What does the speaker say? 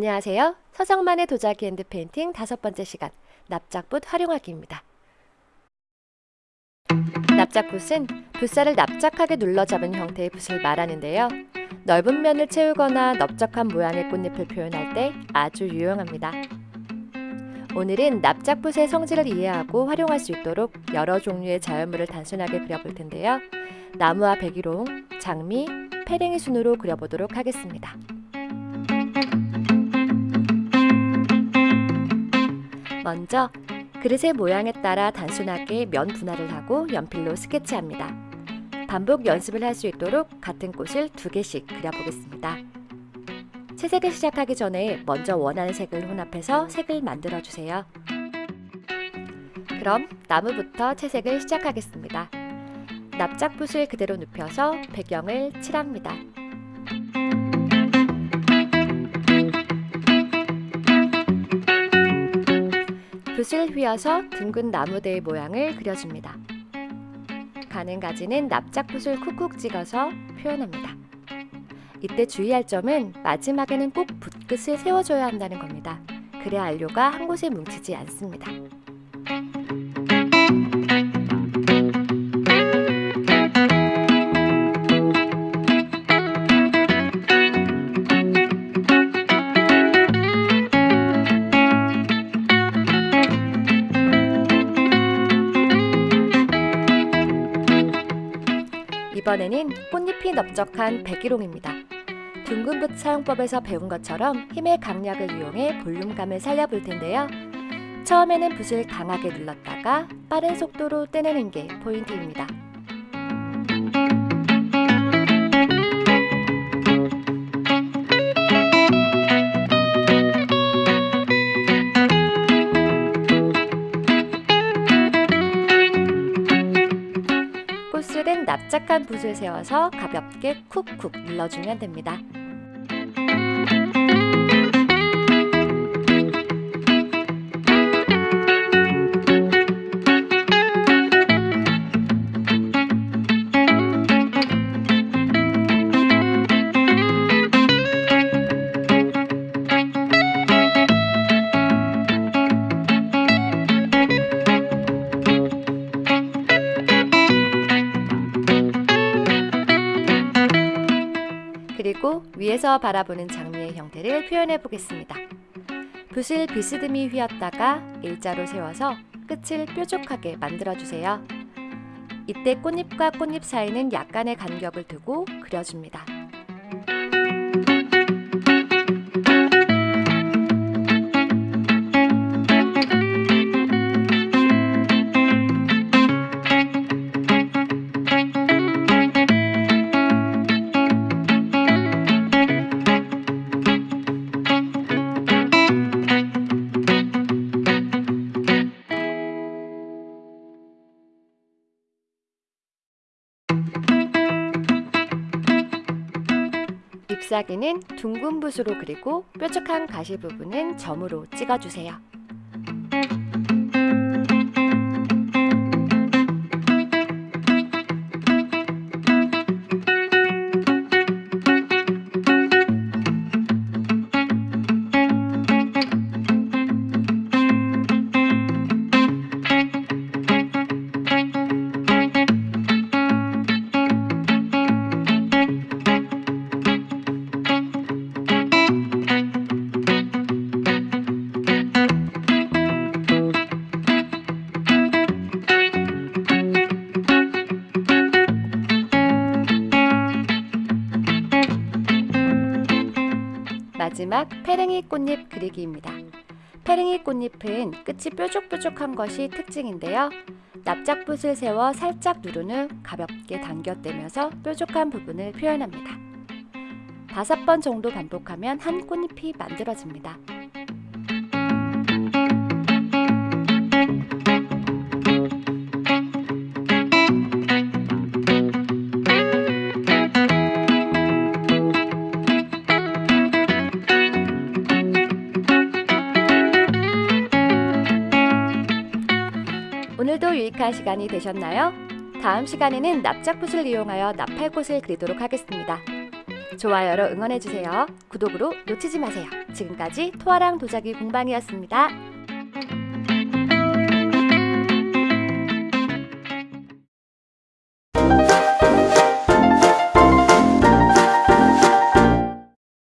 안녕하세요. 서정만의 도자기 핸드 페인팅 다섯 번째 시간 납작붓 활용하기입니다. 납작붓은 붓살을 납작하게 눌러잡은 형태의 붓을 말하는데요. 넓은 면을 채우거나 넓적한 모양의 꽃잎을 표현할 때 아주 유용합니다. 오늘은 납작붓의 성질을 이해하고 활용할 수 있도록 여러 종류의 자연물을 단순하게 그려볼 텐데요. 나무와 백일홍, 장미, 페랭이 순으로 그려보도록 하겠습니다. 먼저 그릇의 모양에 따라 단순하게 면 분할을 하고 연필로 스케치합니다. 반복 연습을 할 수 있도록 같은 꽃을 두 개씩 그려보겠습니다. 채색을 시작하기 전에 먼저 원하는 색을 혼합해서 색을 만들어 주세요. 그럼 나무부터 채색을 시작하겠습니다. 납작붓을 그대로 눕혀서 배경을 칠합니다. 붓을 휘어서 둥근 나무대의 모양을 그려줍니다. 가는 가지는 납작붓을 쿡쿡 찍어서 표현합니다. 이때 주의할 점은 마지막에는 꼭 붓끝을 세워줘야 한다는 겁니다. 그래야 안료가 한 곳에 뭉치지 않습니다. 이번에는 꽃잎이 넓적한 백일홍입니다. 둥근 붓 사용법에서 배운 것처럼 힘의 강약을 이용해 볼륨감을 살려볼 텐데요. 처음에는 붓을 강하게 눌렀다가 빠른 속도로 떼내는 게 포인트입니다. 꽃술은 납작한 붓을 세워서 가볍게 쿡쿡 눌러주면 됩니다. 위에서 바라보는 장미의 형태를 표현해 보겠습니다. 붓을 비스듬히 휘었다가 일자로 세워서 끝을 뾰족하게 만들어 주세요. 이때 꽃잎과 꽃잎 사이는 약간의 간격을 두고 그려줍니다. 잎사귀는 둥근 붓으로 그리고 뾰족한 가시 부분은 점으로 찍어주세요. 마지막 페랭이 꽃잎 그리기입니다. 페랭이 꽃잎은 끝이 뾰족뾰족한 것이 특징인데요. 납작붓을 세워 살짝 누른 후 가볍게 당겨떼면서 뾰족한 부분을 표현합니다. 다섯 번 정도 반복하면 한 꽃잎이 만들어집니다. 오늘도 유익한 시간이 되셨나요? 다음 시간에는 납작붓을 이용하여 나팔꽃을 그리도록 하겠습니다. 좋아요로 응원해주세요. 구독으로 놓치지 마세요. 지금까지 토아랑 도자기 공방이었습니다.